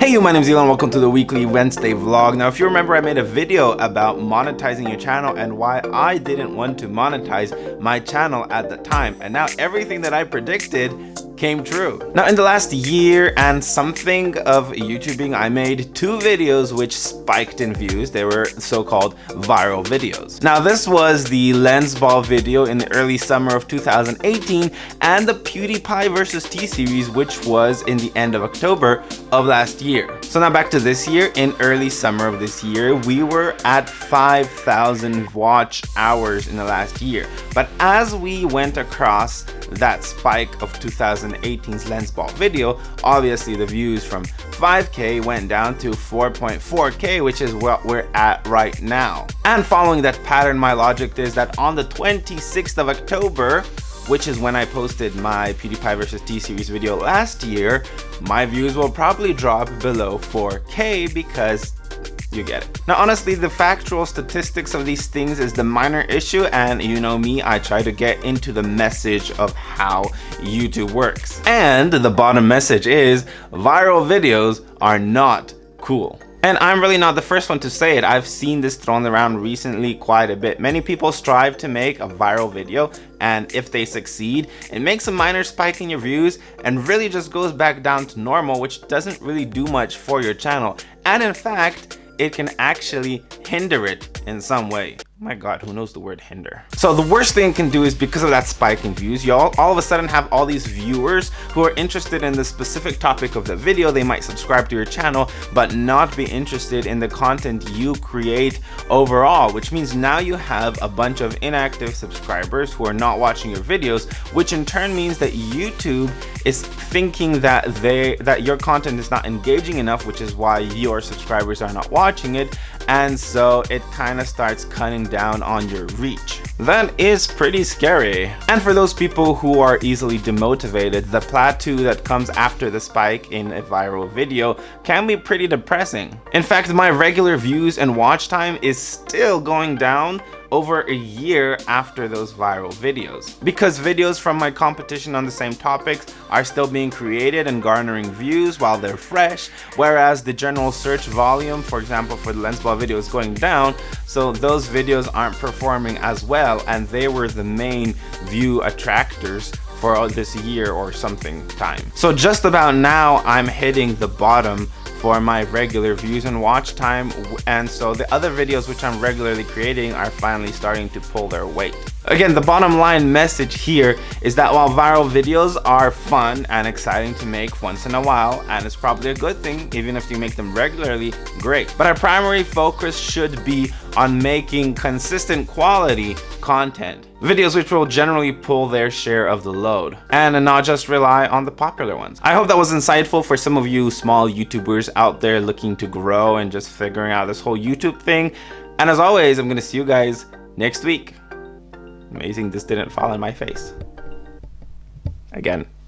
Hey you, my name is Elon, welcome to the weekly Wednesday vlog. Now if you remember I made a video about monetizing your channel and why I didn't want to monetize my channel at the time and now everything that I predicted came true. Now in the last year and something of YouTubing, I made two videos which spiked in views. They were so-called viral videos. Now this was the lens ball video in the early summer of 2018 and the PewDiePie versus T-Series which was in the end of October of last year. So now back to this year, in early summer of this year, we were at 5,000 watch hours in the last year. But as we went across that spike of 2018's lens ball video, obviously the views from 5k went down to 4.4k, which is what we're at right now. And following that pattern, my logic is that on the 26th of October, which is when I posted my PewDiePie vs. T-Series video last year, my views will probably drop below 4k because you get it. Now honestly, the factual statistics of these things is the minor issue and you know me, I try to get into the message of how YouTube works. And the bottom message is viral videos are not cool. And I'm really not the first one to say it. I've seen this thrown around recently quite a bit. Many people strive to make a viral video and if they succeed, it makes a minor spike in your views and really just goes back down to normal which doesn't really do much for your channel. And in fact, it can actually hinder it in some way my god who knows the word hinder? So the worst thing can do is because of that spike in views y'all all of a sudden have all these viewers who are interested in the specific topic of the video. They might subscribe to your channel but not be interested in the content you create overall which means now you have a bunch of inactive subscribers who are not watching your videos which in turn means that youtube is thinking that they that your content is not engaging enough which is why your subscribers are not watching it. And so it kind of starts cutting down on your reach. That is pretty scary. And for those people who are easily demotivated, the plateau that comes after the spike in a viral video can be pretty depressing. In fact, my regular views and watch time is still going down over a year after those viral videos. Because videos from my competition on the same topics are still being created and garnering views while they're fresh, whereas the general search volume, for example, for the lens ball video is going down, so those videos aren't performing as well and they were the main view attractors for this year or something time. So just about now I'm hitting the bottom for my regular views and watch time and so the other videos which I'm regularly creating are finally starting to pull their weight. Again, the bottom line message here is that while viral videos are fun and exciting to make once in a while, and it's probably a good thing, even if you make them regularly, great. But our primary focus should be on making consistent quality content. Videos which will generally pull their share of the load and not just rely on the popular ones. I hope that was insightful for some of you small YouTubers out there looking to grow and just figuring out this whole YouTube thing. And as always, I'm to see you guys next week. Amazing this didn't fall in my face. Again.